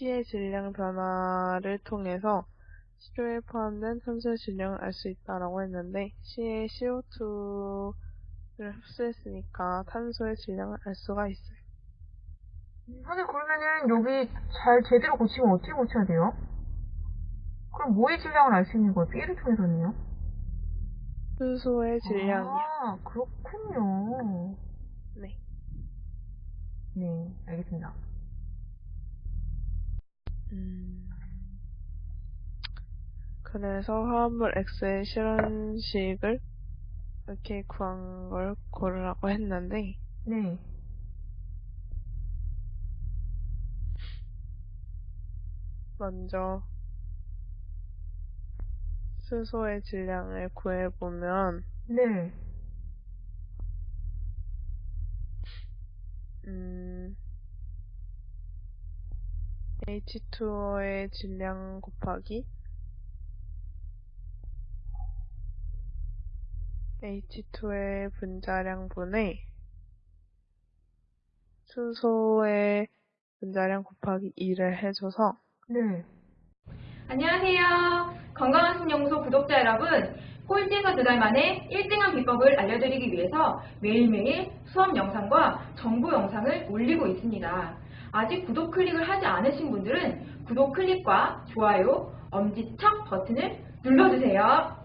C의 질량 변화를 통해서 시료에 포함된 탄소의 질량을 알 수 있다라고 했는데 C의 CO2를 흡수했으니까 탄소의 질량을 알 수가 있어요. 선생님 그러면은 여기 잘 제대로 고치면 어떻게 고쳐야 돼요? 그럼 뭐의 질량을 알 수 있는 거예요? B를 통해서는요? 수소의 질량이요. 아, 그렇군요. 네. 네, 알겠습니다. 음, 그래서 화합물 X의 실현식을 이렇게 구한 걸 고르라고 했는데 네. 먼저 수소의 질량을 구해보면 네. 음, H2O의 질량 곱하기 H2의 분자량 분의 수소의 분자량 곱하기 2를 해줘서 네. 안녕하세요. 건강한 신연구소 구독자 여러분. 꼴찌에서 두 달 만에 1등한 비법을 알려드리기 위해서 매일매일 수업 영상과 정보 영상을 올리고 있습니다. 아직 구독 클릭을 하지 않으신 분들은 구독 클릭과 좋아요, 엄지척 버튼을 눌러주세요.